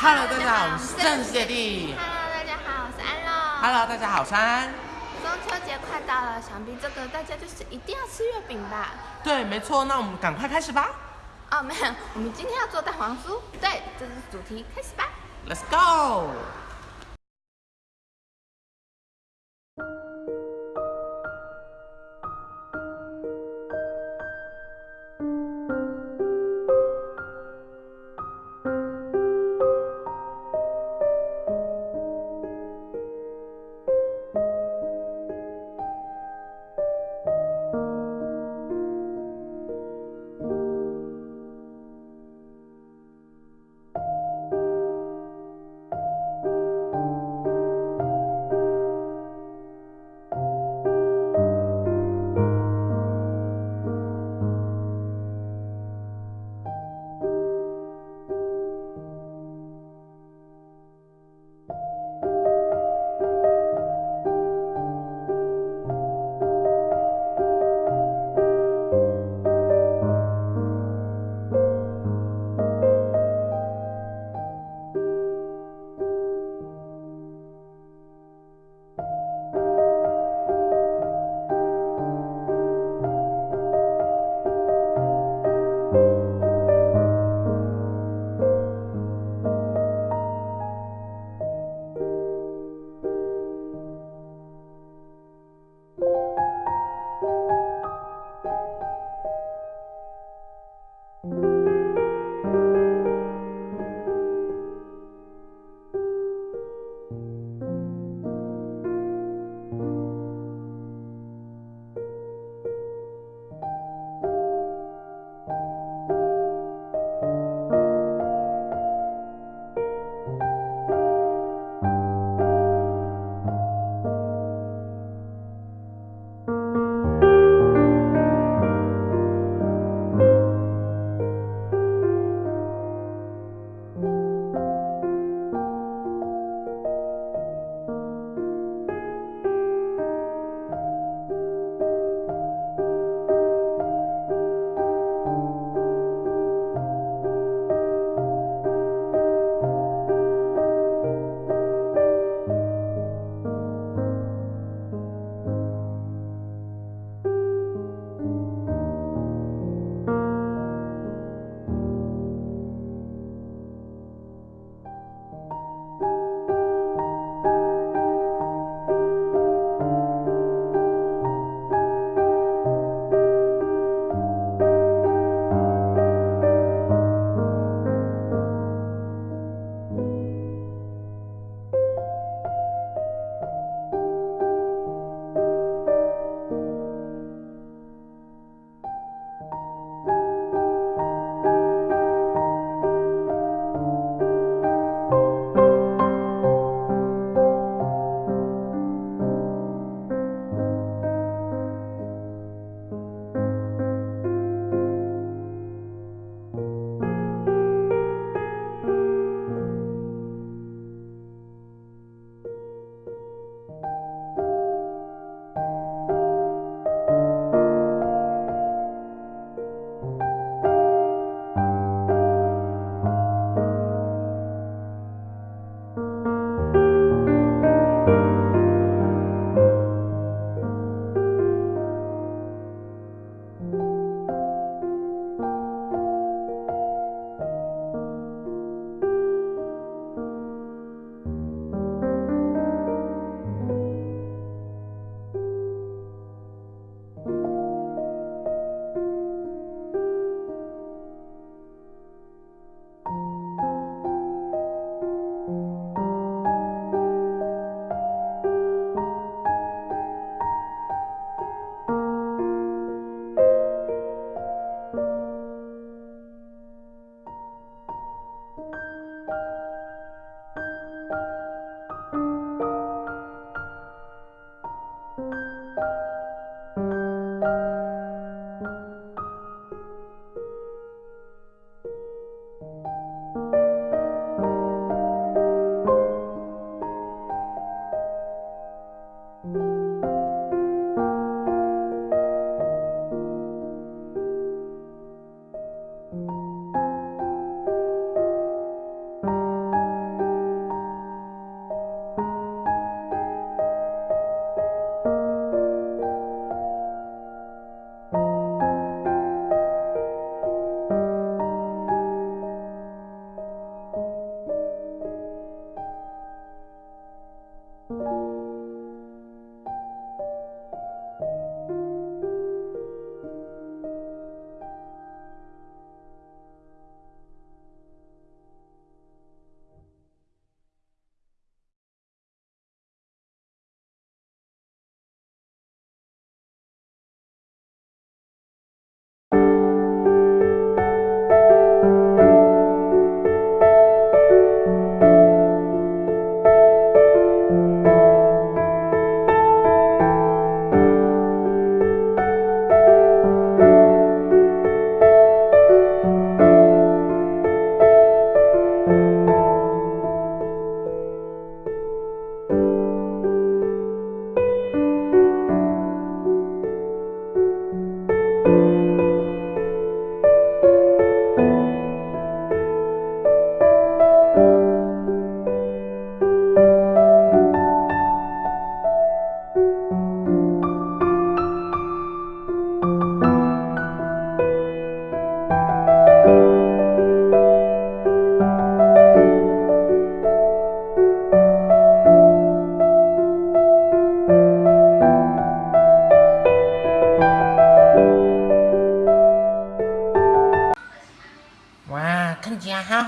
Hello，大家好，我是郑姐弟。Hello，大家好，我是安乐。Hello，大家好，我是安。中秋节快到了，想必这个大家就是一定要吃月饼吧？对，没错，那我们赶快开始吧。哦，没有，我们今天要做蛋黄酥。对，这是主题，开始吧。Let's go。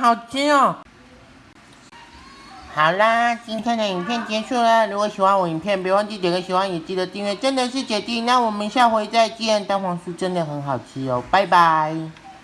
好吃哦。好啦，今天的影片结束了。如果喜欢我影片，别忘记点个喜欢，也记得订阅。真的是姐弟，那我们下回再见。蛋黄酥真的很好吃哦，拜拜。